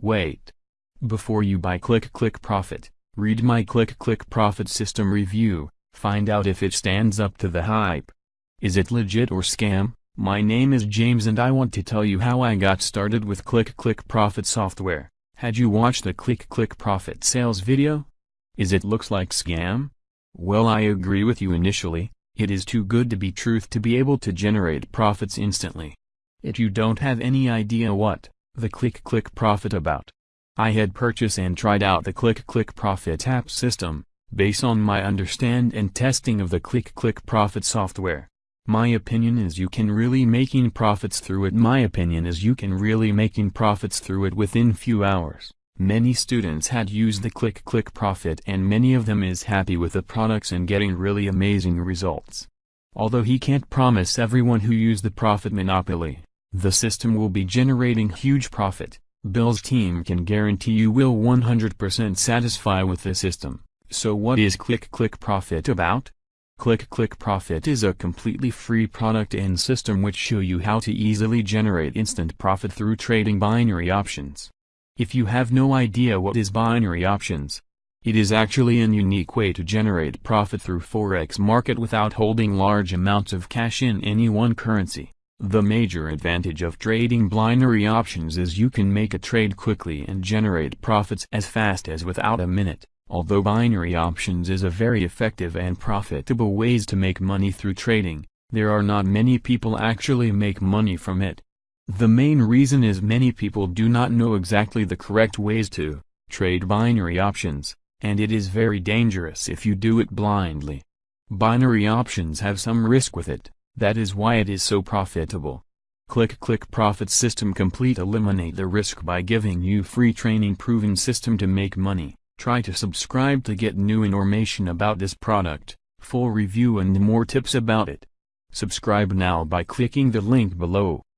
Wait. Before you buy Click Click Profit, read my Click Click Profit system review, find out if it stands up to the hype. Is it legit or scam? My name is James and I want to tell you how I got started with Click Click Profit software. Had you watched the Click Click Profit sales video? Is it looks like scam? Well I agree with you initially, it is too good to be truth to be able to generate profits instantly. It you don't have any idea what, the Click Click Profit about. I had purchased and tried out the Click Click Profit app system, based on my understand and testing of the Click Click Profit software. My opinion is you can really making profits through it my opinion is you can really making profits through it within few hours. Many students had used the Click Click Profit and many of them is happy with the products and getting really amazing results. Although he can't promise everyone who use the profit monopoly, the system will be generating huge profit, Bill's team can guarantee you will 100% satisfy with the system. So what is Click Click Profit about? Click Click Profit is a completely free product and system which show you how to easily generate instant profit through trading binary options. If you have no idea what is binary options, it is actually an unique way to generate profit through forex market without holding large amounts of cash in any one currency. The major advantage of trading binary options is you can make a trade quickly and generate profits as fast as without a minute. Although binary options is a very effective and profitable ways to make money through trading, there are not many people actually make money from it. The main reason is many people do not know exactly the correct ways to trade binary options, and it is very dangerous if you do it blindly. Binary options have some risk with it, that is why it is so profitable. Click Click Profit System Complete Eliminate the risk by giving you free training proven system to make money. Try to subscribe to get new information about this product, full review and more tips about it. Subscribe now by clicking the link below.